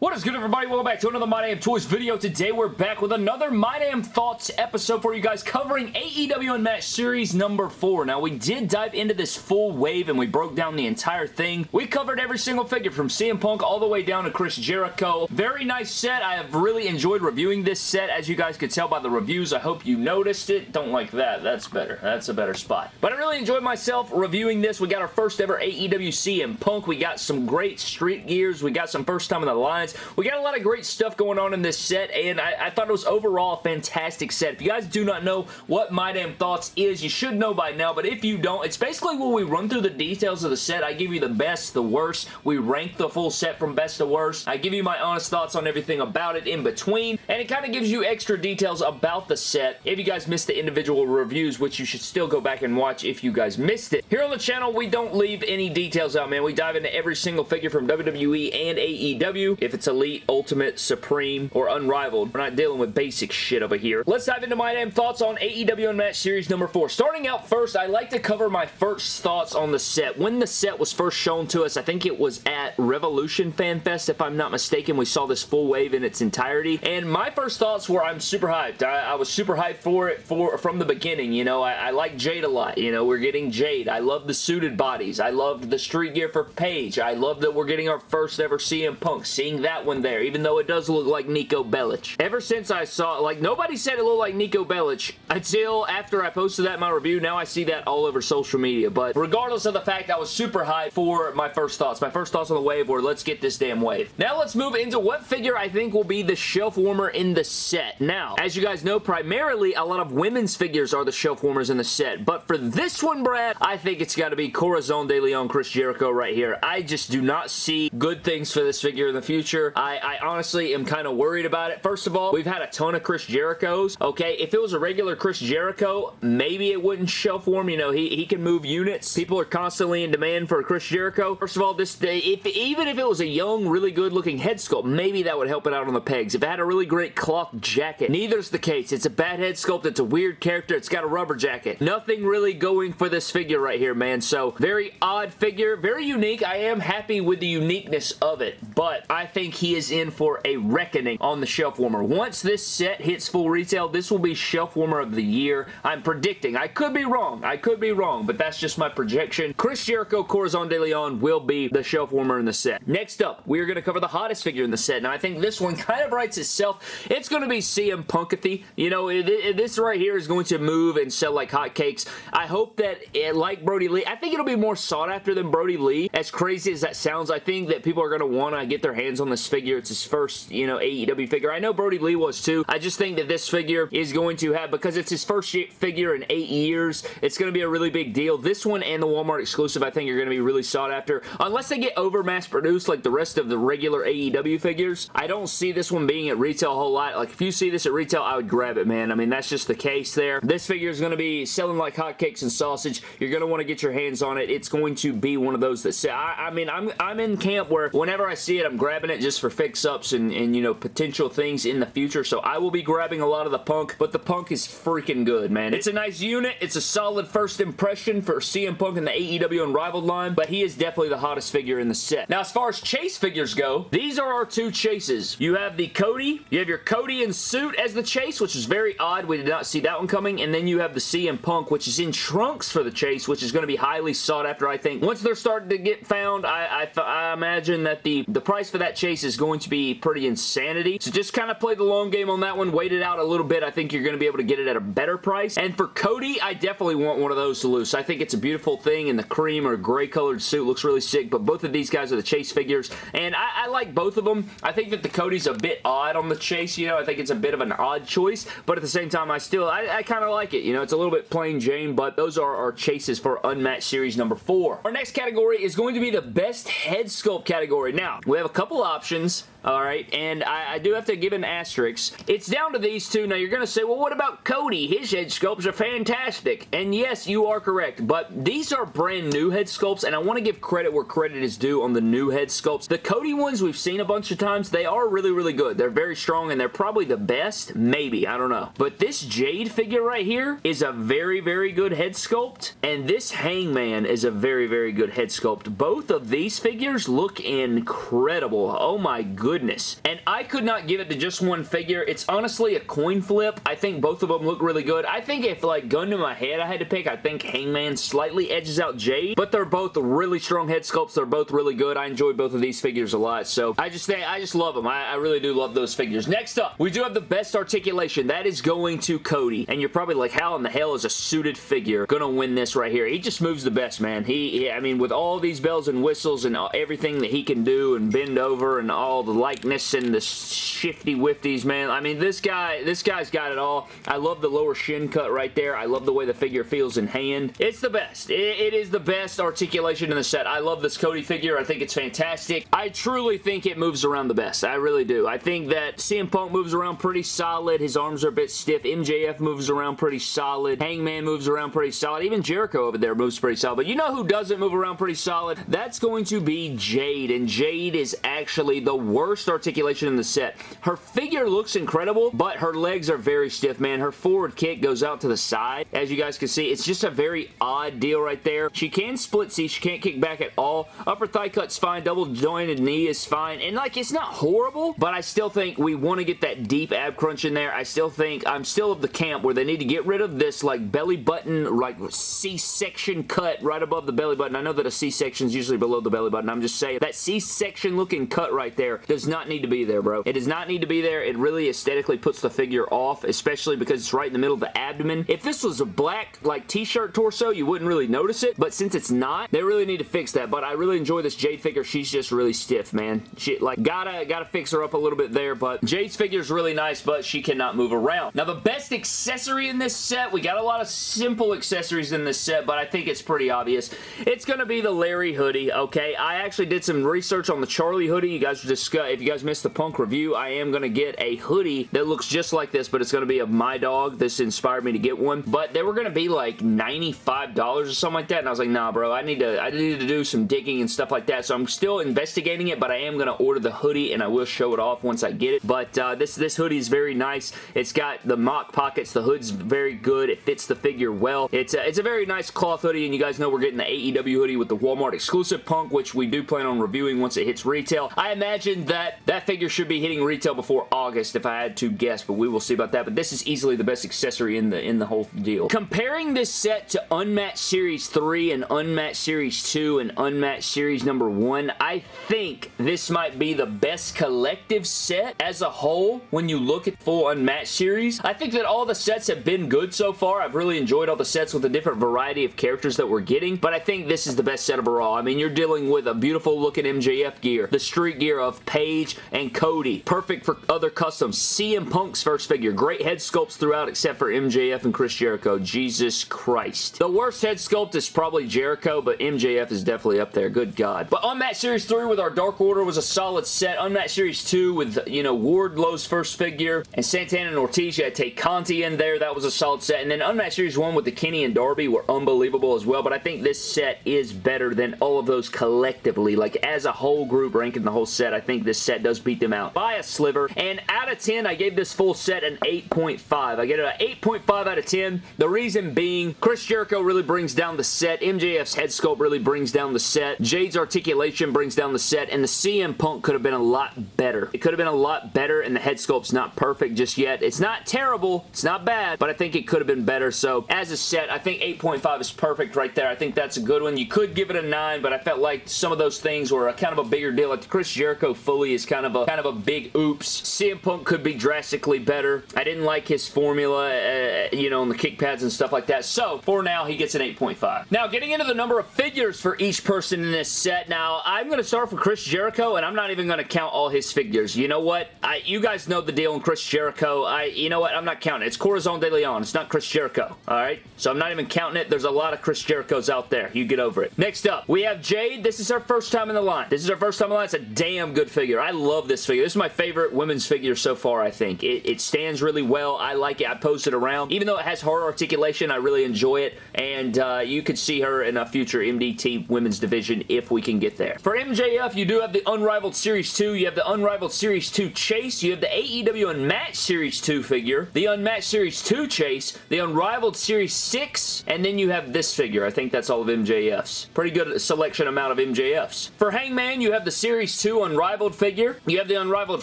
What is good everybody? Welcome back to another My Damn Toys video. Today we're back with another My Damn Thoughts episode for you guys covering AEW Unmatched Series number 4. Now we did dive into this full wave and we broke down the entire thing. We covered every single figure from CM Punk all the way down to Chris Jericho. Very nice set. I have really enjoyed reviewing this set as you guys could tell by the reviews. I hope you noticed it. Don't like that. That's better. That's a better spot. But I really enjoyed myself reviewing this. We got our first ever AEW CM Punk. We got some great street gears. We got some first time in the lines. We got a lot of great stuff going on in this set, and I, I thought it was overall a fantastic set. If you guys do not know what My Damn Thoughts is, you should know by now, but if you don't, it's basically where we run through the details of the set. I give you the best, the worst. We rank the full set from best to worst. I give you my honest thoughts on everything about it in between, and it kind of gives you extra details about the set if you guys missed the individual reviews, which you should still go back and watch if you guys missed it. Here on the channel, we don't leave any details out, man. We dive into every single figure from WWE and AEW. If it's Elite, Ultimate, Supreme, or Unrivaled. We're not dealing with basic shit over here. Let's dive into my damn thoughts on AEW Unmatched Series number 4. Starting out first, I like to cover my first thoughts on the set. When the set was first shown to us, I think it was at Revolution Fan Fest, if I'm not mistaken. We saw this full wave in its entirety, and my first thoughts were I'm super hyped. I, I was super hyped for it for from the beginning. You know, I, I like Jade a lot. You know, we're getting Jade. I love the suited bodies. I love the street gear for Paige. I love that we're getting our first ever CM Punk. Seeing that one there, even though it does look like Niko Bellic. Ever since I saw it, like, nobody said it looked like Niko Bellic until after I posted that in my review. Now I see that all over social media, but regardless of the fact, I was super hyped for my first thoughts. My first thoughts on the wave were, let's get this damn wave. Now let's move into what figure I think will be the shelf warmer in the set. Now, as you guys know, primarily a lot of women's figures are the shelf warmers in the set, but for this one, Brad, I think it's got to be Corazon de Leon Chris Jericho right here. I just do not see good things for this figure in the future. I, I honestly am kind of worried about it. First of all, we've had a ton of Chris Jerichos. Okay, if it was a regular Chris Jericho, maybe it wouldn't shelf warm. You know, he, he can move units. People are constantly in demand for a Chris Jericho. First of all, this if even if it was a young, really good looking head sculpt, maybe that would help it out on the pegs. If it had a really great cloth jacket, neither's the case. It's a bad head sculpt. It's a weird character. It's got a rubber jacket. Nothing really going for this figure right here, man. So, very odd figure. Very unique. I am happy with the uniqueness of it, but I think he is in for a reckoning on the shelf warmer. Once this set hits full retail, this will be shelf warmer of the year. I'm predicting. I could be wrong. I could be wrong, but that's just my projection. Chris Jericho Corazon de Leon will be the shelf warmer in the set. Next up, we are going to cover the hottest figure in the set. Now, I think this one kind of writes itself. It's going to be CM Punkathy. You know, it, it, this right here is going to move and sell like hotcakes. I hope that, it, like Brodie Lee, I think it'll be more sought after than Brodie Lee. As crazy as that sounds, I think that people are going to want to get their hands on this figure. It's his first, you know, AEW figure. I know Brodie Lee was too. I just think that this figure is going to have, because it's his first figure in eight years, it's going to be a really big deal. This one and the Walmart exclusive, I think, are going to be really sought after. Unless they get over mass produced like the rest of the regular AEW figures, I don't see this one being at retail a whole lot. Like, if you see this at retail, I would grab it, man. I mean, that's just the case there. This figure is going to be selling like hotcakes and sausage. You're going to want to get your hands on it. It's going to be one of those that say, I, I mean, I'm, I'm in camp where whenever I see it, I'm grabbing it just for fix-ups and, and, you know, potential things in the future. So I will be grabbing a lot of the Punk, but the Punk is freaking good, man. It's a nice unit. It's a solid first impression for CM Punk in the AEW Unrivaled line, but he is definitely the hottest figure in the set. Now, as far as chase figures go, these are our two chases. You have the Cody. You have your Cody in suit as the chase, which is very odd. We did not see that one coming. And then you have the CM Punk, which is in trunks for the chase, which is going to be highly sought after, I think. Once they're starting to get found, I, I, I imagine that the, the price for that chase is going to be pretty insanity. So just kind of play the long game on that one. Wait it out a little bit. I think you're going to be able to get it at a better price. And for Cody, I definitely want one of those to loose. I think it's a beautiful thing and the cream or gray colored suit. Looks really sick. But both of these guys are the chase figures. And I, I like both of them. I think that the Cody's a bit odd on the chase. You know, I think it's a bit of an odd choice. But at the same time, I still, I, I kind of like it. You know, it's a little bit plain Jane. But those are our chases for Unmatched Series number four. Our next category is going to be the best head sculpt category. Now, we have a couple options options Alright, and I, I, do have to give an asterisk. It's down to these two. Now, you're going to say, well, what about Cody? His head sculpts are fantastic. And yes, you are correct, but these are brand new head sculpts, and I want to give credit where credit is due on the new head sculpts. The Cody ones we've seen a bunch of times, they are really, really good. They're very strong, and they're probably the best. Maybe, I don't know. But this Jade figure right here is a very, very good head sculpt, and this Hangman is a very, very good head sculpt. Both of these figures look incredible. Oh my goodness goodness. And I could not give it to just one figure. It's honestly a coin flip. I think both of them look really good. I think if, like, gun to my head I had to pick, I think Hangman slightly edges out Jade, but they're both really strong head sculpts. They're both really good. I enjoy both of these figures a lot, so I just think, I just love them. I, I really do love those figures. Next up, we do have the best articulation. That is going to Cody, and you're probably like, how in the hell is a suited figure gonna win this right here? He just moves the best, man. He, he I mean, with all these bells and whistles and uh, everything that he can do and bend over and all the likeness and the shifty wifties, man. I mean, this guy, this guy's got it all. I love the lower shin cut right there. I love the way the figure feels in hand. It's the best. it, it is the best articulation in the set. I love this Cody figure. I think it's fantastic. I truly think it moves around the best. I really do. I think that CM Punk moves around pretty solid. His arms are a bit stiff. MJF moves around pretty solid. Hangman moves around pretty solid. Even Jericho over there moves pretty solid. But you know who doesn't move around pretty solid? That's going to be Jade. And Jade is actually the worst articulation in the set. Her figure looks incredible, but her legs are very stiff, man. Her forward kick goes out to the side. As you guys can see, it's just a very odd deal right there. She can split C. She can't kick back at all. Upper thigh cut's fine. Double jointed knee is fine. And like, it's not horrible, but I still think we want to get that deep ab crunch in there. I still think I'm still of the camp where they need to get rid of this like belly button, like C-section cut right above the belly button. I know that a C-section is usually below the belly button. I'm just saying that C-section looking cut right there does not need to be there, bro. It does not need to be there. It really aesthetically puts the figure off, especially because it's right in the middle of the abdomen. If this was a black like t-shirt torso, you wouldn't really notice it, but since it's not, they really need to fix that. But I really enjoy this Jade figure. She's just really stiff, man. She like gotta gotta fix her up a little bit there, but Jade's figure is really nice, but she cannot move around. Now the best accessory in this set, we got a lot of simple accessories in this set, but I think it's pretty obvious. It's gonna be the Larry hoodie, okay? I actually did some research on the Charlie hoodie. You guys discuss if you guys missed the Punk review, I am gonna get a hoodie that looks just like this, but it's gonna be of my dog. This inspired me to get one, but they were gonna be like $95 or something like that, and I was like, nah, bro, I need to I need to do some digging and stuff like that, so I'm still investigating it, but I am gonna order the hoodie, and I will show it off once I get it, but uh, this, this hoodie is very nice. It's got the mock pockets. The hood's very good. It fits the figure well. It's a, it's a very nice cloth hoodie, and you guys know we're getting the AEW hoodie with the Walmart exclusive punk, which we do plan on reviewing once it hits retail. I imagine that that figure should be hitting retail before August if I had to guess, but we will see about that. But this is easily the best accessory in the in the whole deal. Comparing this set to Unmatched Series 3 and Unmatched Series 2 and Unmatched Series number 1, I think this might be the best collective set as a whole when you look at full Unmatched Series. I think that all the sets have been good so far. I've really enjoyed all the sets with the different variety of characters that we're getting, but I think this is the best set overall. I mean, you're dealing with a beautiful looking MJF gear, the street gear of Paige and Cody, perfect for other customs. CM Punk's first figure, great head sculpts throughout except for MJF and Chris Jericho. Jesus Christ. The worst head sculpt is probably Jericho, but MJF is definitely up there. Good God. But Unmatched Series 3 with our Dark Order was a solid set. Unmatched Series 2 with, you know, Wardlow's first figure and Santana and Ortiz. You had Tay Conti in there. That was a solid set. And then Unmatched Series 1 with the Kenny and Darby were unbelievable as well. But I think this set is better than all of those collectively. Like, as a whole group ranking the whole set, I think this set does beat them out by a sliver. And out of 10, I gave this full set an 8.5. I get it an 8.5 out of 10. The reason being, Chris Jericho really brings down the set. MJF's head sculpt really brings down the set. Jade's articulation brings down the set. And the CM Punk could have been a lot better. It could have been a lot better, and the head sculpt's not perfect just yet. It's not terrible. It's not bad, but I think it could have been better. So, as a set, I think 8.5 is perfect right there. I think that's a good one. You could give it a 9, but I felt like some of those things were a kind of a bigger deal. Like the Chris Jericho fully is kind of a kind of a big oops. CM Punk could be drastically better. I didn't like his formula, uh, you know, on the kick pads and stuff like that. So, for now, he gets an 8.5. Now, getting into the number of figures for each person in this set. Now, I'm going to start with Chris Jericho, and I'm not even going to count all his figures. You know what? I, you guys know the deal on Chris Jericho. I, you know what? I'm not counting. It's Corazon de Leon. It's not Chris Jericho. All right? So I'm not even counting it. There's a lot of Chris Jerichos out there. You get over it. Next up, we have Jade. This is her first time in the line. This is her first time in the line. It's a damn good figure. I love this figure. This is my favorite women's figure so far, I think. It, it stands really well. I like it. I post it around. Even though it has hard articulation, I really enjoy it. And uh, you could see her in a future MDT women's division if we can get there. For MJF, you do have the Unrivaled Series 2. You have the Unrivaled Series 2 Chase. You have the AEW Unmatched Series 2 figure. The Unmatched Series 2 Chase. The Unrivaled Series 6. And then you have this figure. I think that's all of MJF's. Pretty good selection amount of MJF's. For Hangman, you have the Series 2 Unrivaled figure, you have the Unrivaled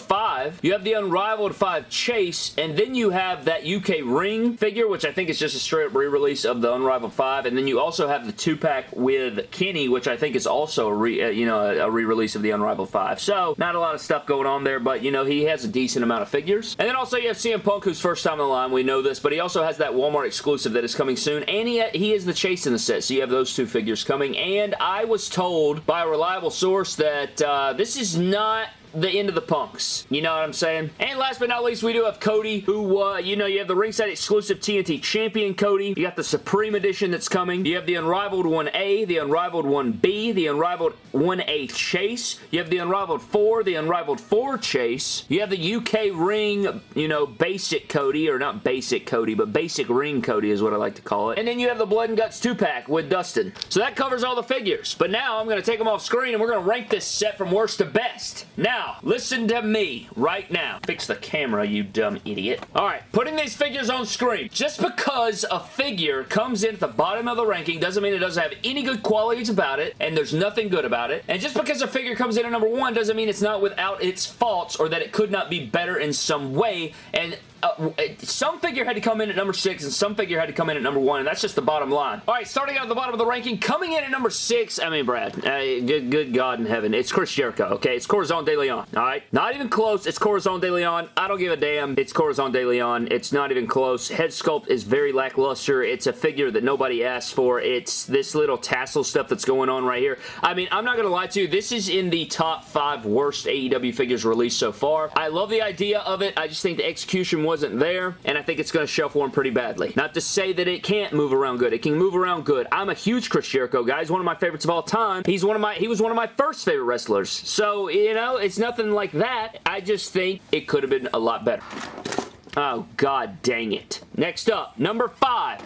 5, you have the Unrivaled 5 Chase, and then you have that UK Ring figure, which I think is just a straight up re-release of the Unrivaled 5, and then you also have the 2-pack with Kenny, which I think is also a re, uh, you know, a re-release of the Unrivaled 5. So, not a lot of stuff going on there, but, you know, he has a decent amount of figures. And then also you have CM Punk, who's first time in the line, we know this, but he also has that Walmart exclusive that is coming soon, and he, he is the Chase in the set, so you have those two figures coming, and I was told by a reliable source that uh, this is not the end of the punks. You know what I'm saying? And last but not least, we do have Cody, who, uh, you know, you have the ringside exclusive TNT Champion Cody. You got the Supreme Edition that's coming. You have the Unrivaled 1A, the Unrivaled 1B, the Unrivaled 1A Chase. You have the Unrivaled 4, the Unrivaled 4 Chase. You have the UK Ring, you know, basic Cody, or not basic Cody, but basic ring Cody is what I like to call it. And then you have the Blood and Guts 2-pack with Dustin. So that covers all the figures. But now I'm going to take them off screen and we're going to rank this set from worst to best. Now, now, listen to me right now. Fix the camera, you dumb idiot. Alright, putting these figures on screen. Just because a figure comes in at the bottom of the ranking doesn't mean it doesn't have any good qualities about it, and there's nothing good about it. And just because a figure comes in at number one doesn't mean it's not without its faults or that it could not be better in some way. And uh, some figure had to come in at number six and some figure had to come in at number one, and that's just the bottom line. All right, starting out at the bottom of the ranking, coming in at number six, I mean, Brad, uh, good, good God in heaven, it's Chris Jericho, okay? It's Corazon De Leon, all right? Not even close. It's Corazon De Leon. I don't give a damn. It's Corazon De Leon. It's not even close. Head sculpt is very lackluster. It's a figure that nobody asked for. It's this little tassel stuff that's going on right here. I mean, I'm not to lie to you. This is in the top five worst AEW figures released so far. I love the idea of it. I just think the execution wasn't there, and I think it's going to shelf warm pretty badly. Not to say that it can't move around good. It can move around good. I'm a huge Chris Jericho guy. He's one of my favorites of all time. He's one of my, he was one of my first favorite wrestlers. So, you know, it's nothing like that. I just think it could have been a lot better. Oh, god dang it. Next up, number five.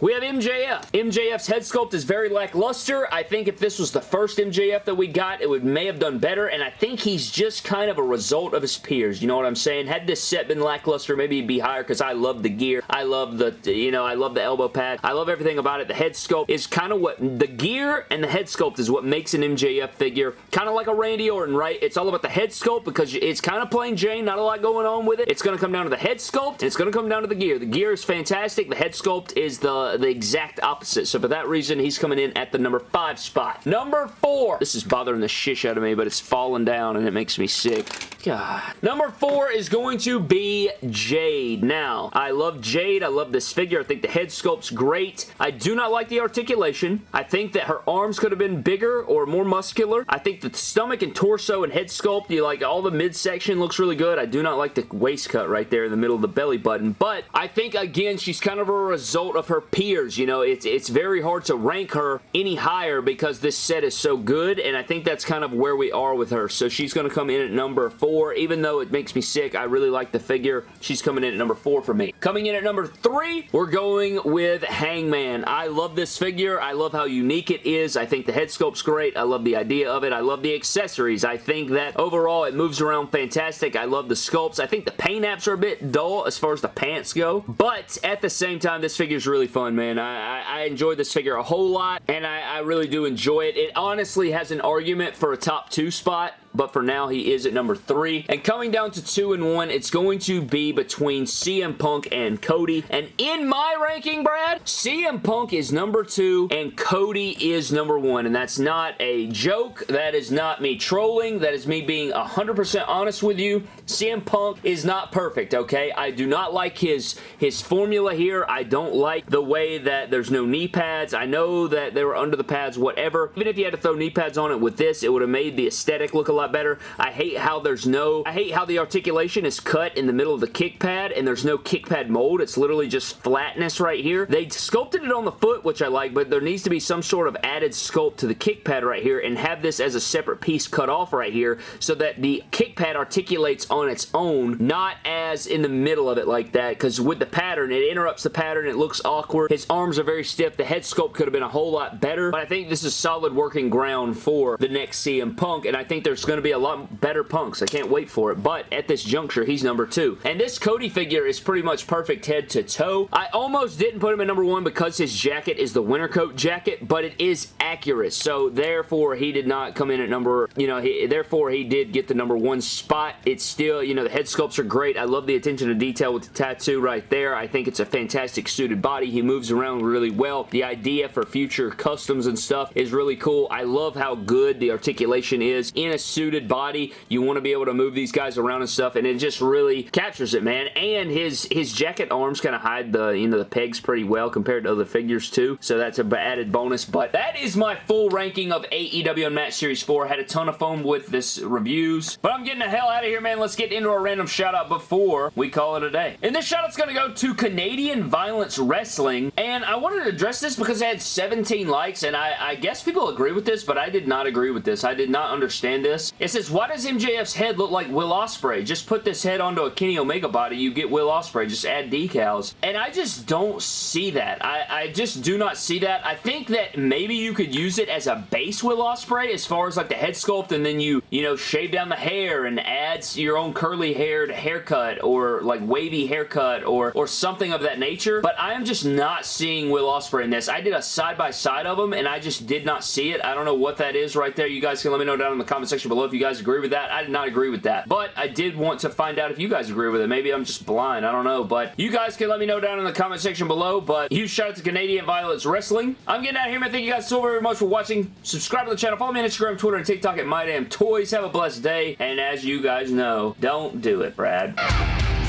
We have MJF. MJF's head sculpt is very lackluster. I think if this was the first MJF that we got, it would may have done better, and I think he's just kind of a result of his peers. You know what I'm saying? Had this set been lackluster, maybe he'd be higher because I love the gear. I love the, you know, I love the elbow pad. I love everything about it. The head sculpt is kind of what, the gear and the head sculpt is what makes an MJF figure kind of like a Randy Orton, right? It's all about the head sculpt because it's kind of plain Jane, not a lot going on with it. It's going to come down to the head sculpt, it's going to come down to the gear. The gear is fantastic. The head sculpt is the Uh, the exact opposite. So for that reason, he's coming in at the number five spot. Number four. This is bothering the shish out of me, but it's falling down and it makes me sick. God. Number four is going to be Jade. Now, I love Jade. I love this figure. I think the head sculpt's great. I do not like the articulation. I think that her arms could have been bigger or more muscular. I think the stomach and torso and head sculpt, you like all the midsection looks really good. I do not like the waist cut right there in the middle of the belly button, but I think, again, she's kind of a result of her peers. You know, it's, it's very hard to rank her any higher because this set is so good, and I think that's kind of where we are with her. So she's going to come in at number four. Even though it makes me sick, I really like the figure. She's coming in at number four for me. Coming in at number three, we're going with Hangman. I love this figure. I love how unique it is. I think the head sculpt's great. I love the idea of it. I love the accessories. I think that overall it moves around fantastic. I love the sculpts. I think the paint apps are a bit dull as far as the pants go, but at the same time, this figure is really fun, man. I I, I enjoyed this figure a whole lot, and I, I really do enjoy it. It honestly has an argument for a top two spot but for now he is at number three. And coming down to two and one, it's going to be between CM Punk and Cody. And in my ranking, Brad, CM Punk is number two and Cody is number one. And that's not a joke. That is not me trolling. That is me being 100% honest with you. CM Punk is not perfect, okay? I do not like his, his formula here. I don't like the way that there's no knee pads. I know that they were under the pads, whatever. Even if you had to throw knee pads on it with this, it would have made the aesthetic look a lot better. I hate how there's no, I hate how the articulation is cut in the middle of the kick pad and there's no kick pad mold. It's literally just flatness right here. They sculpted it on the foot, which I like, but there needs to be some sort of added sculpt to the kick pad right here and have this as a separate piece cut off right here so that the kick pad articulates on its own, not as in the middle of it like that, because with the pattern, it interrupts the pattern, it looks awkward. His arms are very stiff. The head sculpt could have been a whole lot better, but I think this is solid working ground for the next CM Punk, and I think there's going to be a lot better punks. I can't wait for it. But at this juncture, he's number two. And this Cody figure is pretty much perfect head to toe. I almost didn't put him at number one because his jacket is the winter coat jacket, but it is accurate. So therefore, he did not come in at number, you know, he, therefore he did get the number one spot. It's still, you know, the head sculpts are great. I love the attention to detail with the tattoo right there. I think it's a fantastic suited body. He moves around really well. The idea for future customs and stuff is really cool. I love how good the articulation is in a suited body. You want to be able to move these guys around and stuff, and it just really captures it, man. And his his jacket arms kind of hide the, you know, the pegs pretty well compared to other figures too, so that's a added bonus. But that is my full ranking of AEW Unmatched Series 4. Had a ton of fun with this reviews, but I'm getting the hell out of here, man. Let's get into a random shout out before we call it a day. And this shout out's going to go to Canadian Violence Wrestling, and I wanted to address this because it had 17 likes, and I, I guess people agree with this, but I did not agree with this. I did not understand this. It says, why does MJF's head look like Will Ospreay? Just put this head onto a Kenny Omega body, you get Will Ospreay. Just add decals. And I just don't see that. I, I just do not see that. I think that maybe you could use it as a base Will Ospreay as far as like the head sculpt and then you, you know, shave down the hair and add your own curly haired haircut or like wavy haircut or, or something of that nature. But I am just not seeing Will Ospreay in this. I did a side-by-side -side of them and I just did not see it. I don't know what that is right there. You guys can let me know down in the comment section below if you guys agree with that. I did not agree with that. But I did want to find out if you guys agree with it. Maybe I'm just blind. I don't know. But you guys can let me know down in the comment section below. But huge shout out to Canadian Violence Wrestling. I'm getting out of here, man. Thank you guys so very much for watching. Subscribe to the channel. Follow me on Instagram, Twitter, and TikTok at MyDamnToys. Have a blessed day. And as you guys know, don't do it, Brad.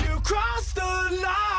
You crossed the line.